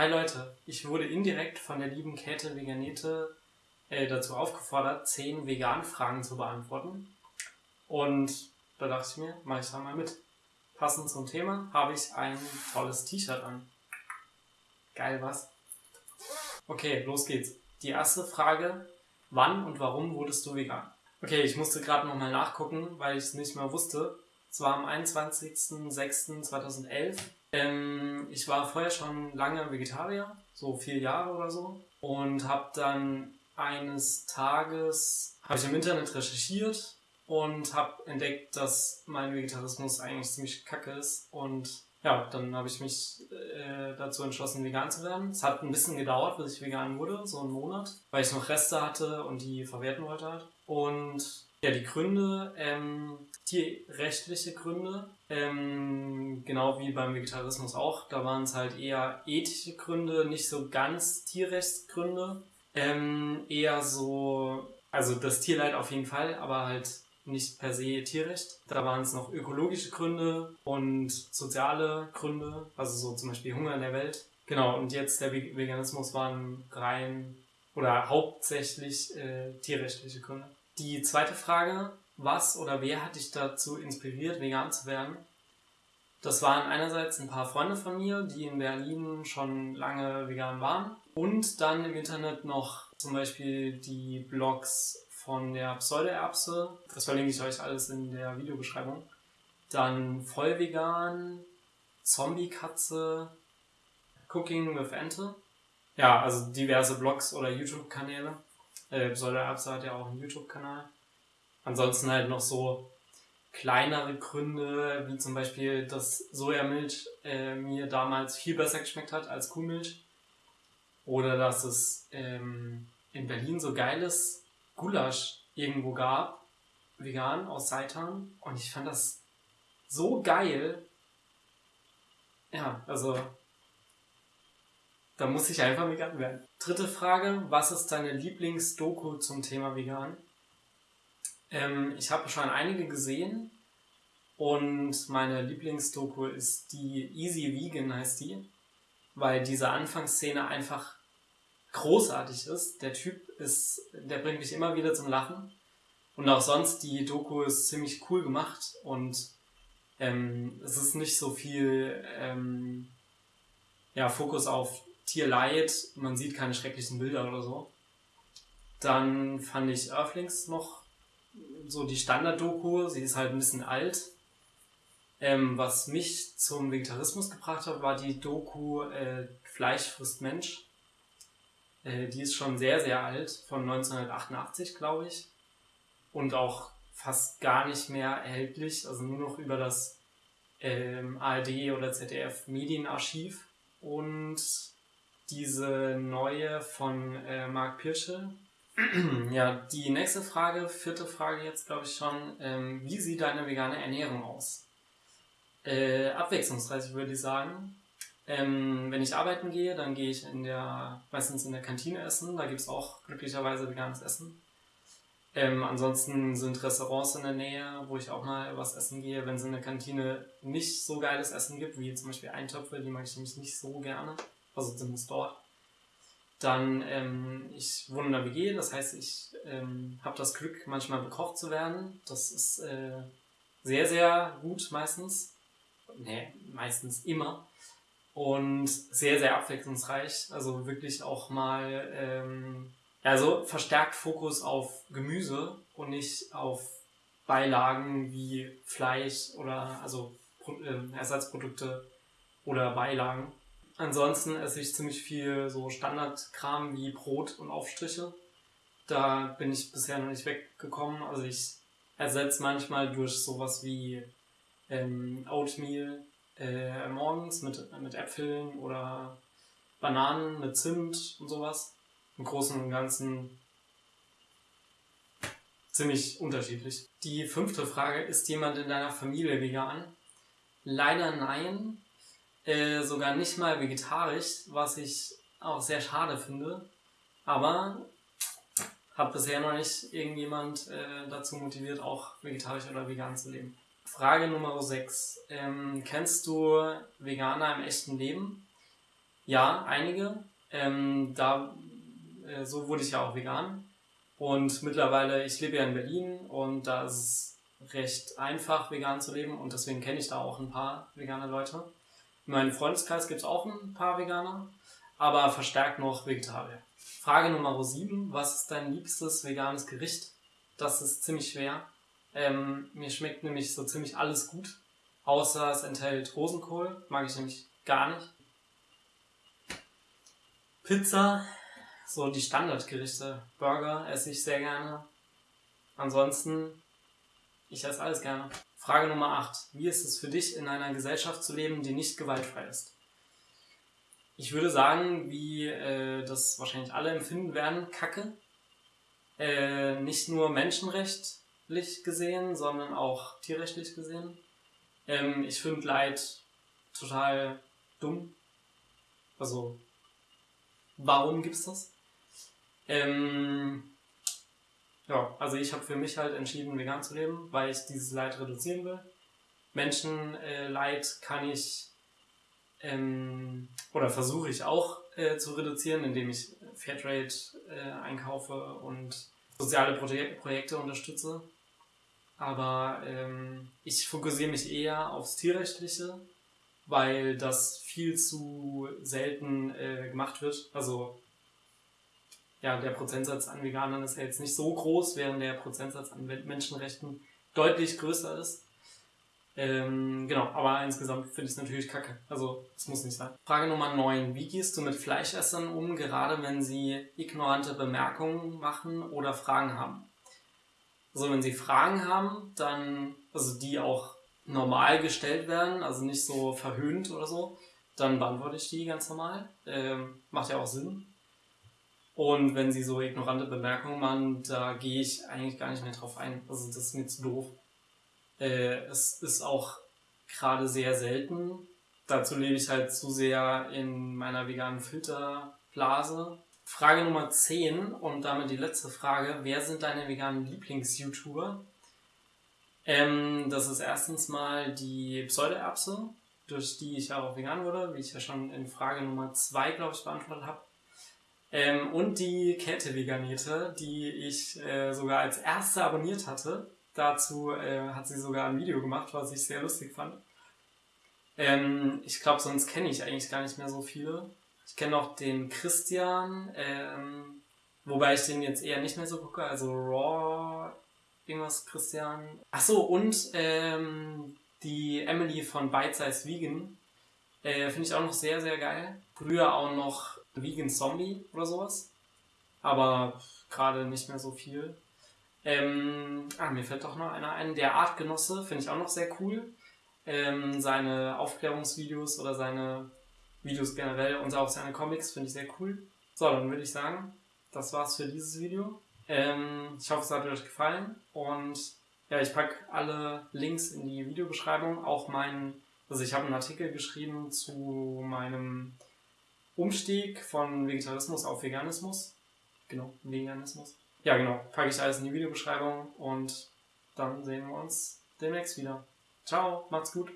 Hi Leute, ich wurde indirekt von der lieben Käthe Veganete äh, dazu aufgefordert, 10 Vegan-Fragen zu beantworten. Und da dachte ich mir, mache ich da mal mit. Passend zum Thema habe ich ein tolles T-Shirt an. Geil was? Okay, los geht's. Die erste Frage, wann und warum wurdest du vegan? Okay, ich musste gerade nochmal nachgucken, weil ich es nicht mehr wusste. Es war am 21.06.2011 ähm, ich war vorher schon lange Vegetarier, so vier Jahre oder so. Und habe dann eines Tages, habe ich im Internet recherchiert und habe entdeckt, dass mein Vegetarismus eigentlich ziemlich kacke ist. Und ja, dann habe ich mich äh, dazu entschlossen, vegan zu werden. Es hat ein bisschen gedauert, bis ich vegan wurde, so einen Monat, weil ich noch Reste hatte und die verwerten wollte halt. Und ja, die Gründe, ähm, tierrechtliche Gründe, ähm, genau wie beim Vegetarismus auch, da waren es halt eher ethische Gründe, nicht so ganz Tierrechtsgründe, ähm, eher so, also das Tierleid auf jeden Fall, aber halt nicht per se Tierrecht. Da waren es noch ökologische Gründe und soziale Gründe, also so zum Beispiel Hunger in der Welt. Genau, und jetzt der Veganismus waren rein oder hauptsächlich äh, tierrechtliche Gründe. Die zweite Frage, was oder wer hat dich dazu inspiriert, vegan zu werden? Das waren einerseits ein paar Freunde von mir, die in Berlin schon lange vegan waren. Und dann im Internet noch zum Beispiel die Blogs von der Pseudoerbse. Das verlinke ich euch alles in der Videobeschreibung. Dann Vollvegan, Zombie-Katze, Cooking with Ente. Ja, also diverse Blogs oder YouTube-Kanäle. Äh, Pseudo-Erbse hat ja auch einen YouTube-Kanal. Ansonsten halt noch so kleinere Gründe, wie zum Beispiel, dass Sojamilch äh, mir damals viel besser geschmeckt hat als Kuhmilch. Oder dass es ähm, in Berlin so geiles Gulasch irgendwo gab, vegan aus Seitan. Und ich fand das so geil. Ja, also da muss ich einfach vegan werden. Dritte Frage, was ist deine Lieblingsdoku zum Thema vegan? Ähm, ich habe schon einige gesehen und meine Lieblingsdoku ist die Easy Vegan heißt die, weil diese Anfangsszene einfach großartig ist. Der Typ ist, der bringt mich immer wieder zum Lachen und auch sonst die Doku ist ziemlich cool gemacht und ähm, es ist nicht so viel ähm, ja, Fokus auf Tierleid, man sieht keine schrecklichen Bilder oder so. Dann fand ich Earthlings noch so die Standard-Doku, sie ist halt ein bisschen alt. Ähm, was mich zum Vegetarismus gebracht hat, war die Doku äh, Fleisch frisst Mensch. Äh, die ist schon sehr, sehr alt, von 1988, glaube ich. Und auch fast gar nicht mehr erhältlich, also nur noch über das ähm, ARD oder ZDF Medienarchiv. Und diese neue von äh, Marc Pirsche. ja, die nächste Frage, vierte Frage jetzt glaube ich schon. Ähm, wie sieht deine vegane Ernährung aus? Äh, abwechslungsreich würde ich sagen. Ähm, wenn ich arbeiten gehe, dann gehe ich in der, meistens in der Kantine essen. Da gibt es auch glücklicherweise veganes Essen. Ähm, ansonsten sind Restaurants in der Nähe, wo ich auch mal was essen gehe. Wenn es in der Kantine nicht so geiles Essen gibt, wie zum Beispiel Eintöpfe, die mag ich nämlich nicht so gerne also zumindest dort. Dann, ähm, ich wohne in der WG, das heißt, ich ähm, habe das Glück, manchmal bekocht zu werden. Das ist äh, sehr, sehr gut meistens. Nee, meistens immer. Und sehr, sehr abwechslungsreich. Also wirklich auch mal, ähm, also verstärkt Fokus auf Gemüse und nicht auf Beilagen wie Fleisch oder also äh, Ersatzprodukte oder Beilagen. Ansonsten esse ich ziemlich viel so Standardkram wie Brot und Aufstriche. Da bin ich bisher noch nicht weggekommen. Also ich ersetze manchmal durch sowas wie ähm, Oatmeal äh, morgens mit, mit Äpfeln oder Bananen mit Zimt und sowas. Im Großen und Ganzen ziemlich unterschiedlich. Die fünfte Frage, ist jemand in deiner Familie vegan? Leider nein. Äh, sogar nicht mal vegetarisch, was ich auch sehr schade finde. Aber hat bisher noch nicht irgendjemand äh, dazu motiviert, auch vegetarisch oder vegan zu leben. Frage Nummer 6. Ähm, kennst du Veganer im echten Leben? Ja, einige. Ähm, da, äh, so wurde ich ja auch vegan. Und mittlerweile, ich lebe ja in Berlin und da ist es recht einfach, vegan zu leben und deswegen kenne ich da auch ein paar vegane Leute. In meinem Freundeskreis gibt es auch ein paar Veganer, aber verstärkt noch Vegetarier. Frage Nummer 7. Was ist dein liebstes veganes Gericht? Das ist ziemlich schwer. Ähm, mir schmeckt nämlich so ziemlich alles gut, außer es enthält Rosenkohl. Mag ich nämlich gar nicht. Pizza, so die Standardgerichte. Burger esse ich sehr gerne. Ansonsten, ich esse alles gerne. Frage Nummer 8. Wie ist es für dich, in einer Gesellschaft zu leben, die nicht gewaltfrei ist? Ich würde sagen, wie äh, das wahrscheinlich alle empfinden werden, Kacke. Äh, nicht nur menschenrechtlich gesehen, sondern auch tierrechtlich gesehen. Ähm, ich finde Leid total dumm. Also, warum gibt's das? Ähm, ja, also ich habe für mich halt entschieden, vegan zu leben, weil ich dieses Leid reduzieren will. Menschenleid äh, kann ich ähm, oder versuche ich auch äh, zu reduzieren, indem ich Fairtrade äh, einkaufe und soziale Projek Projekte unterstütze. Aber ähm, ich fokussiere mich eher aufs Tierrechtliche, weil das viel zu selten äh, gemacht wird. Also ja, der Prozentsatz an Veganern ist ja jetzt nicht so groß, während der Prozentsatz an Menschenrechten deutlich größer ist. Ähm, genau, aber insgesamt finde ich es natürlich kacke. Also, es muss nicht sein. Frage Nummer 9. Wie gehst du mit Fleischessern um, gerade wenn sie ignorante Bemerkungen machen oder Fragen haben? Also, wenn sie Fragen haben, dann, also die auch normal gestellt werden, also nicht so verhöhnt oder so, dann beantworte ich die ganz normal. Ähm, macht ja auch Sinn. Und wenn sie so ignorante Bemerkungen machen, da gehe ich eigentlich gar nicht mehr drauf ein. Also das ist mir zu doof. Äh, es ist auch gerade sehr selten. Dazu lebe ich halt zu sehr in meiner veganen Filterblase. Frage Nummer 10 und damit die letzte Frage. Wer sind deine veganen Lieblings-YouTuber? Ähm, das ist erstens mal die Pseudoerbse, durch die ich auch vegan wurde, wie ich ja schon in Frage Nummer 2, glaube ich, beantwortet habe. Ähm, und die Kette-Veganete, die ich äh, sogar als erste abonniert hatte. Dazu äh, hat sie sogar ein Video gemacht, was ich sehr lustig fand. Ähm, ich glaube, sonst kenne ich eigentlich gar nicht mehr so viele. Ich kenne noch den Christian, ähm, wobei ich den jetzt eher nicht mehr so gucke, also Raw, irgendwas Christian. Ach so, und ähm, die Emily von Bite Size Vegan, äh, finde ich auch noch sehr, sehr geil. Früher auch noch Vegan Zombie oder sowas. Aber gerade nicht mehr so viel. Ähm, ah, mir fällt doch noch einer ein. Der Artgenosse finde ich auch noch sehr cool. Ähm, seine Aufklärungsvideos oder seine Videos generell und auch seine Comics finde ich sehr cool. So, dann würde ich sagen, das war's für dieses Video. Ähm, ich hoffe, es hat euch gefallen und ja, ich packe alle Links in die Videobeschreibung. Auch meinen, also ich habe einen Artikel geschrieben zu meinem Umstieg von Vegetarismus auf Veganismus. Genau, Veganismus. Ja, genau. Packe ich alles in die Videobeschreibung und dann sehen wir uns demnächst wieder. Ciao, macht's gut.